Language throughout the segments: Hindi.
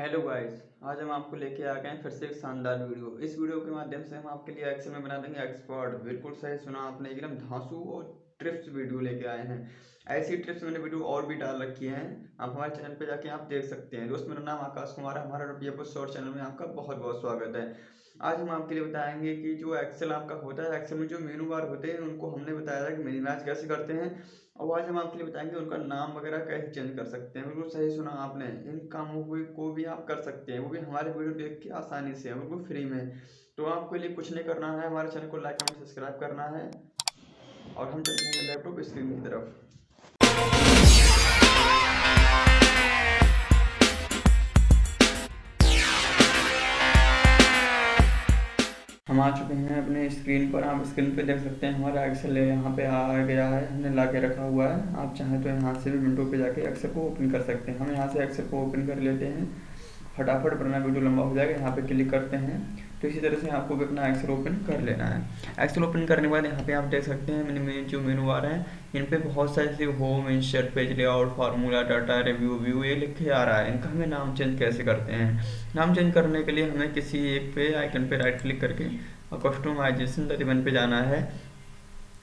हेलो गाइस, आज हम आपको लेके आ गए हैं फिर से एक शानदार वीडियो। इस वीडियो के माध्यम से हम आपके लिए एक्सेल में बना देंगे एक्सपर्ट बिल्कुल सही सुना आपने, एकदम धांसू और ट्रिप्स वीडियो लेके आए हैं। ऐसी ट्रिप्स मैंने वीडियो और भी डाल रखी हैं। आप हमारे चैनल पे जाके आप देख सकते हैं। दोस्त, मेरा नाम आकाश कुमार है। हमारा रुपया शॉर्ट चैनल में आपका बहुत बहुत स्वागत है। आज हम आपके लिए बताएँगे कि जो एक्सेल आपका होता है एक्सेल में जो मेनू बार होते हैं, उनको हमने बताया था कि मिनिमाइज कैसे करते हैं। और आज हम आपके लिए बताएँगे उनका नाम वगैरह कैसे चेंज कर सकते हैं। बिल्कुल सही सुना आपने। इन कामों को भी आप कर सकते हैं। वो भी हमारे वीडियो देख के आसानी से बिल्कुल फ्री में। तो आपके लिए कुछ नहीं करना है। हमारे चैनल को लाइक कमेंट सब्सक्राइब करना है। और हम चलते हैं लैपटॉप स्क्रीन की तरफ़। हम आ चुके हैं अपने स्क्रीन पर, आप स्क्रीन पे देख सकते हैं हमारा एक्सेल यहाँ पे आ गया है, हमने ला के रखा हुआ है। आप चाहें तो यहाँ से भी विंडो पे जाके एक्सेल को ओपन कर सकते हैं। हम यहाँ से एक्सेल को ओपन कर लेते हैं। फटाफट, वरना वीडियो लंबा हो जाएगा, यहाँ पे क्लिक करते हैं। तो इसी तरह से आपको भी अपना एक्सेल ओपन कर लेना है। एक्सेल ओपन करने के बाद यहाँ पे आप देख सकते हैं, मैंने, मेन जो मेनू आ रहा है, इन पे बहुत सारे जैसे home insert page layout formula data review view ये लिखे आ रहा है। इनका हमें नाम चेंज कैसे करते हैं? नाम चेंज करने के लिए हमें किसी एक पे आइकन पे राइट क्लिक करके और कस्टमाइजेशन तरीबन पे जाना है।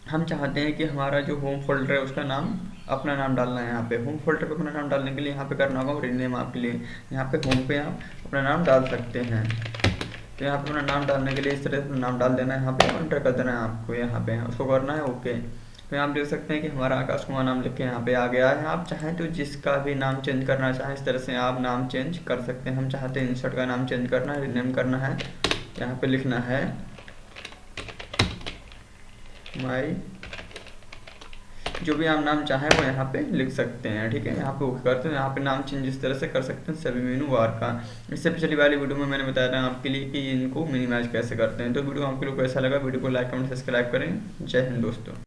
हम चाहते हैं कि हमारा जो होम फोल्डर है, उसका नाम अपना नाम डालना है यहाँ पे। होम फोल्डर पे अपना नाम डालने के लिए यहाँ पे करना होगा रीनेम आपके लिए। यहाँ पे होम पे आप अपना नाम डाल सकते हैं। तो यहाँ पे अपना नाम डालने के लिए इस तरह से नाम डाल देना है। यहाँ पे एंटर कर देना है आपको यहाँ पे। उसको करना है ओके तो यहाँ आप देख सकते हैं कि हमारा आकाश कुमार नाम लिख के यहाँ पे आ गया है। आप चाहें तो जिसका भी नाम चेंज करना चाहें, इस तरह से आप नाम चेंज कर सकते हैं। हम चाहते हैं इंसर्ट का नाम चेंज करना है रिनेम करना है। यहाँ पे लिखना है माई जो भी आप नाम चाहें वो यहाँ पे लिख सकते हैं ठीक है? यहाँ पे ओके करते हैं यहाँ पे नाम चेंज इस तरह से कर सकते हैं सभी मेनू बार का। इससे पिछली वाली वीडियो में मैंने बताया था आपके लिए कि इनको मिनिमाइज कैसे करते हैं। तो वीडियो आपके लोग कैसा लगा? वीडियो को लाइक कमेंट सब्सक्राइब करें। जय हिंद दोस्तों।